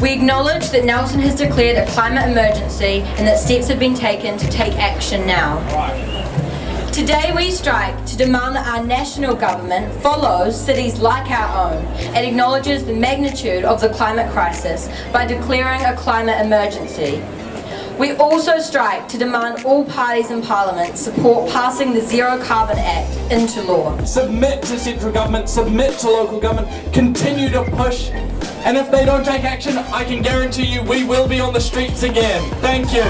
We acknowledge that Nelson has declared a climate emergency and that steps have been taken to take action now. Today we strike to demand that our national government follows cities like our own and acknowledges the magnitude of the climate crisis by declaring a climate emergency. We also strike to demand all parties in Parliament support passing the Zero Carbon Act into law. Submit to central government, submit to local government, continue to push. And if they don't take action, I can guarantee you we will be on the streets again. Thank you.